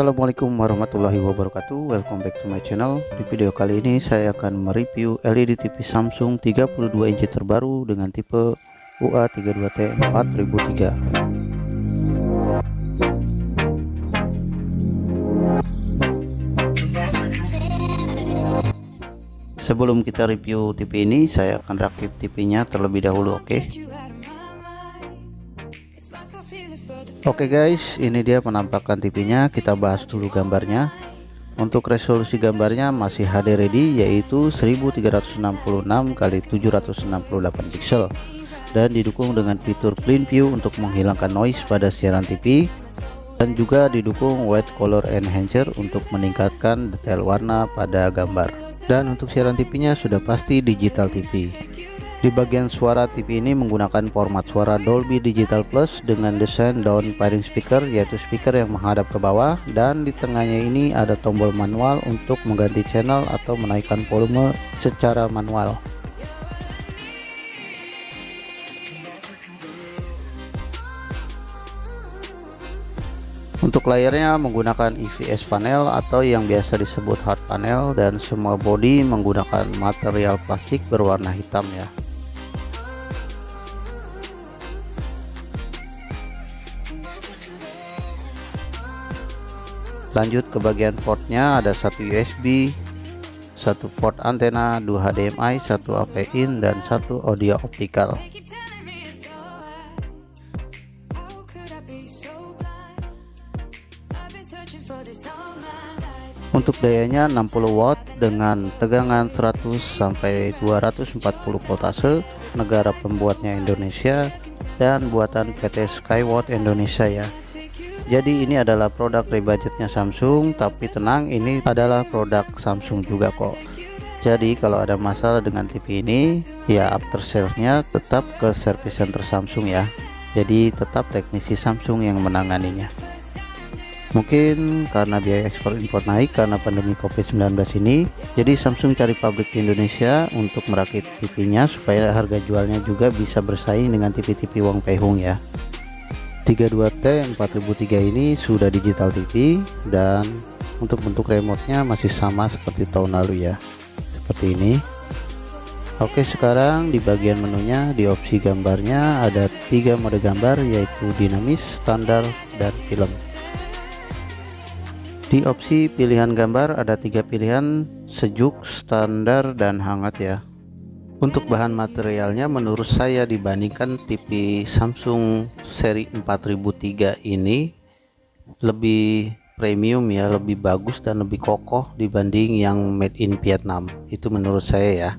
Assalamualaikum warahmatullahi wabarakatuh. Welcome back to my channel. Di video kali ini saya akan mereview LED TV Samsung 32 inci terbaru dengan tipe UA32T 4003 Sebelum kita review TV ini saya akan rakit TV nya terlebih dahulu oke? okay? Oke okay guys ini dia penampakan TV-nya kita bahas dulu gambarnya. Untuk resolusi gambarnya masih HD ready yaitu 1366 kali 768 pixel dan didukung dengan fitur clean view untuk menghilangkan noise pada siaran TV dan juga didukung white color enhancer untuk meningkatkan detail warna pada gambar. Dan untuk siaran TV-nya sudah pasti digital TV di bagian suara TV ini menggunakan format suara Dolby Digital Plus dengan desain down firing speaker yaitu speaker yang menghadap ke bawah dan di tengahnya ini ada tombol manual untuk mengganti channel atau menaikkan volume secara manual. Untuk layarnya menggunakan EVS panel atau yang biasa disebut hard panel dan semua body menggunakan material plastik berwarna hitam ya. Lanjut ke bagian portnya ada satu USB satu port antena dua HDMI satu AV in dan satu audio optical. Untuk dayanya 60 watt dengan tegangan 100 sampai 240 voltase negara pembuatnya Indonesia dan buatan PT Skywatt Indonesia ya jadi ini adalah produk rebudgetnya Samsung tapi tenang ini adalah produk Samsung juga kok. Jadi kalau ada masalah dengan TV ini ya after salesnya tetap ke service center Samsung ya. Jadi tetap teknisi Samsung yang menanganinya. Mungkin karena biaya ekspor impor naik karena pandemi covid-19 ini jadi Samsung cari pabrik di Indonesia untuk merakit TV nya supaya harga jualnya juga bisa bersaing dengan TV-TV Wong Pei Hung ya 32T 4003 ini sudah digital TV dan untuk bentuk remote-nya masih sama seperti tahun lalu ya seperti ini. Oke sekarang di bagian menunya di opsi gambarnya ada tiga mode gambar yaitu dinamis standar dan film. Di opsi pilihan gambar ada tiga pilihan sejuk standar dan hangat ya untuk bahan materialnya menurut saya dibandingkan TV Samsung seri 4003 ini lebih premium ya lebih bagus dan lebih kokoh dibanding yang made in Vietnam. Itu menurut saya ya.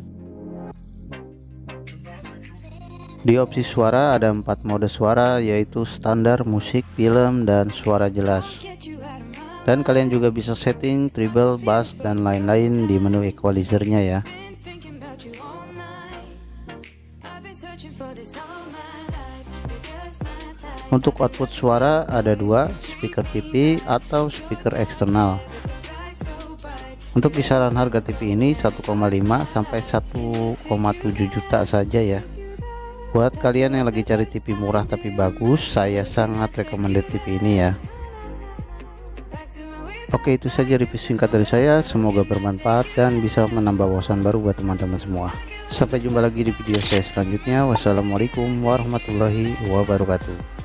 Di opsi suara ada empat mode suara yaitu standar musik film dan suara jelas. Dan kalian juga bisa setting treble bass dan lain-lain di menu equalizernya ya Untuk output suara ada dua, speaker TV atau speaker eksternal. Untuk kisaran harga TV ini 1,5 sampai 1,7 juta saja ya. Buat kalian yang lagi cari TV murah tapi bagus, saya sangat recommended TV ini ya. Oke itu saja review singkat dari saya semoga bermanfaat dan bisa menambah wawasan baru buat teman-teman semua sampai jumpa lagi di video saya selanjutnya. Wassalamualaikum warahmatullahi wabarakatuh